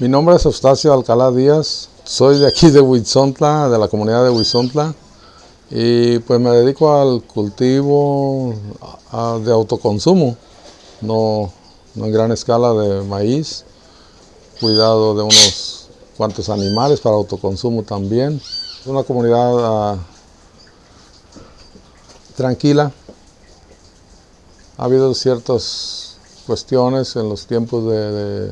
Mi nombre es Eustacio Alcalá Díaz, soy de aquí de Huizontla, de la comunidad de Huizontla, y pues me dedico al cultivo de autoconsumo, no, en gran escala de maíz, cuidado de unos cuantos animales para autoconsumo también. Es una comunidad ah, tranquila, ha habido ciertas cuestiones en los tiempos de,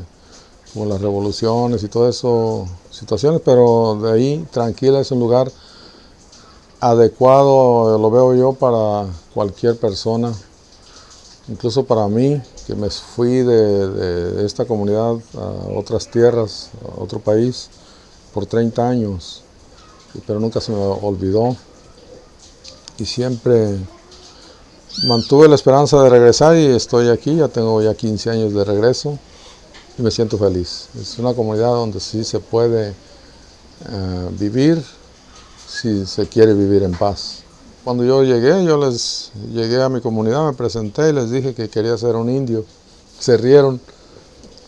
como las revoluciones y todo eso, situaciones, pero de ahí tranquila es un lugar adecuado, lo veo yo para cualquier persona, incluso para mí, que me fui de, esta comunidad a otras tierras, a otro país, por 30 años, pero nunca se me olvidó. Y siempre mantuve la esperanza de regresar y estoy aquí, ya tengo ya 15 años de regreso y me siento feliz. Es una comunidad donde sí se puede eh, vivir si se quiere vivir en paz. Cuando yo llegué, yo les llegué a mi comunidad, me presenté y les dije que quería ser un indio. Se rieron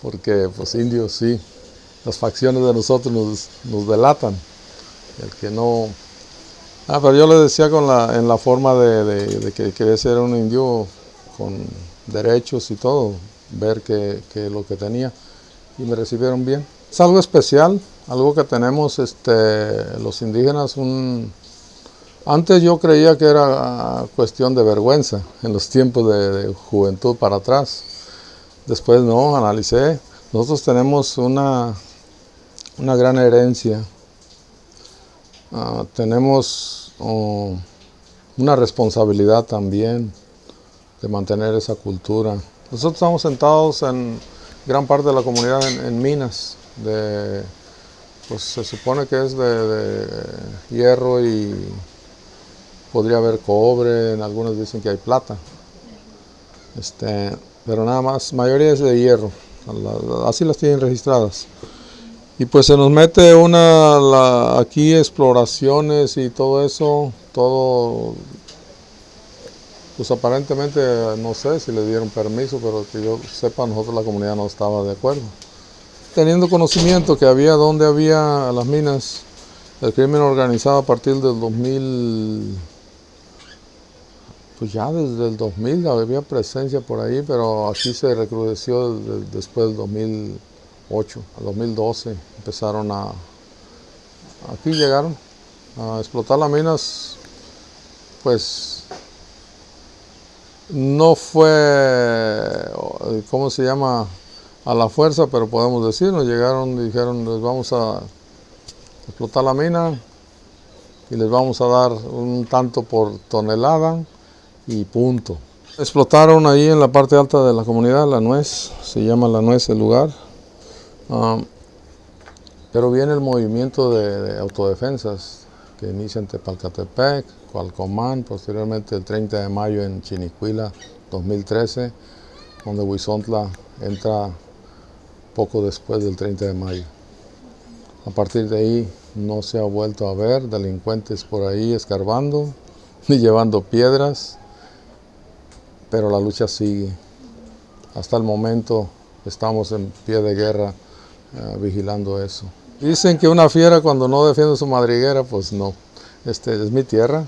porque pues indios sí, las facciones de nosotros nos, delatan. El que no... Ah, pero yo les decía con la, en la forma de, que quería ser un indio con derechos y todo, ver que, lo que tenía y me recibieron bien. Es algo especial, algo que tenemos este, los indígenas. Un... Antes yo creía que era cuestión de vergüenza en los tiempos de, juventud para atrás. Después no, analicé. Nosotros tenemos una, una gran herencia. Ah, tenemos oh, una responsabilidad también de mantener esa cultura. Nosotros estamos sentados en gran parte de la comunidad en minas de, pues se supone que es de, hierro y podría haber cobre, en algunos dicen que hay plata, este, pero nada más, mayoría es de hierro, así las tienen registradas. Y pues se nos mete una, aquí exploraciones y todo eso, todo, pues aparentemente no sé si le dieron permiso, pero que yo sepa, nosotros la comunidad no estaba de acuerdo. Teniendo conocimiento que había donde había las minas, el crimen organizado a partir del 2000, pues ya desde el 2000 había presencia por ahí, pero aquí se recrudeció después del 2008, al 2012 empezaron a, aquí llegaron a explotar las minas, pues no fue, ¿cómo se llama? a la fuerza, pero podemos decir, nos llegaron dijeron, les vamos a explotar la mina y les vamos a dar un tanto por tonelada y punto. Explotaron ahí en la parte alta de la comunidad, la nuez, se llama la nuez el lugar, ah, pero viene el movimiento de, autodefensas que inicia en Tepalcatepec, Cualcomán, posteriormente el 30 de mayo en Chinicuila, 2013, donde Huizontla entra poco después del 30 de mayo. A partir de ahí no se ha vuelto a ver delincuentes por ahí escarbando ni llevando piedras, pero la lucha sigue. Hasta el momento estamos en pie de guerra eh, vigilando eso. Dicen que una fiera cuando no defiende su madriguera, pues no. Este, es mi tierra.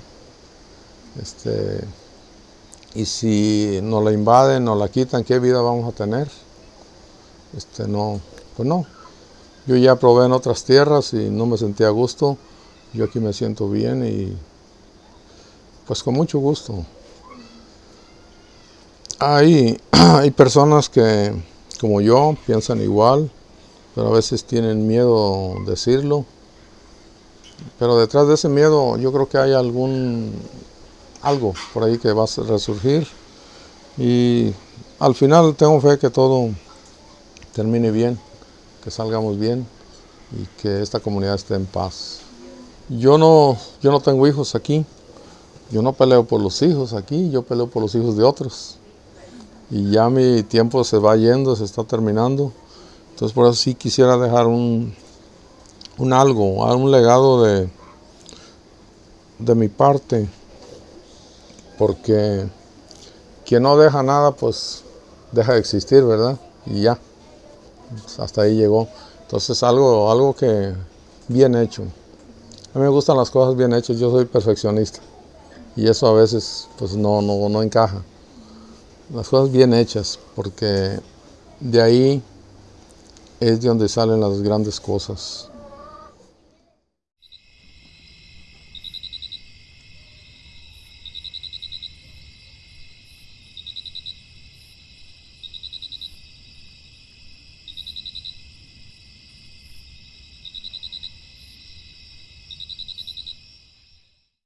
Este, y si nos la invaden, nos la quitan, ¿qué vida vamos a tener? este, no, pues no. Yo ya probé en otras tierras y no me sentía a gusto. Yo aquí me siento bien y pues con mucho gusto. Hay, hay personas que, como yo, piensan igual, pero a veces tienen miedo decirlo. Pero detrás de ese miedo yo creo que hay algún, algo por ahí que va a resurgir. Y al final tengo fe que todo termine bien, que salgamos bien y que esta comunidad esté en paz. Yo no, yo no tengo hijos aquí, yo no peleo por los hijos aquí, yo peleo por los hijos de otros. Y ya mi tiempo se va yendo, se está terminando. Entonces por eso sí quisiera dejar un, un algo, un legado de, de mi parte. Porque quien no deja nada, pues deja de existir, ¿verdad? Y ya hasta ahí llegó. Entonces algo, algo que bien hecho. A mí me gustan las cosas bien hechas, yo soy perfeccionista y eso a veces pues no, no, no encaja. Las cosas bien hechas, porque de ahí es de donde salen las grandes cosas.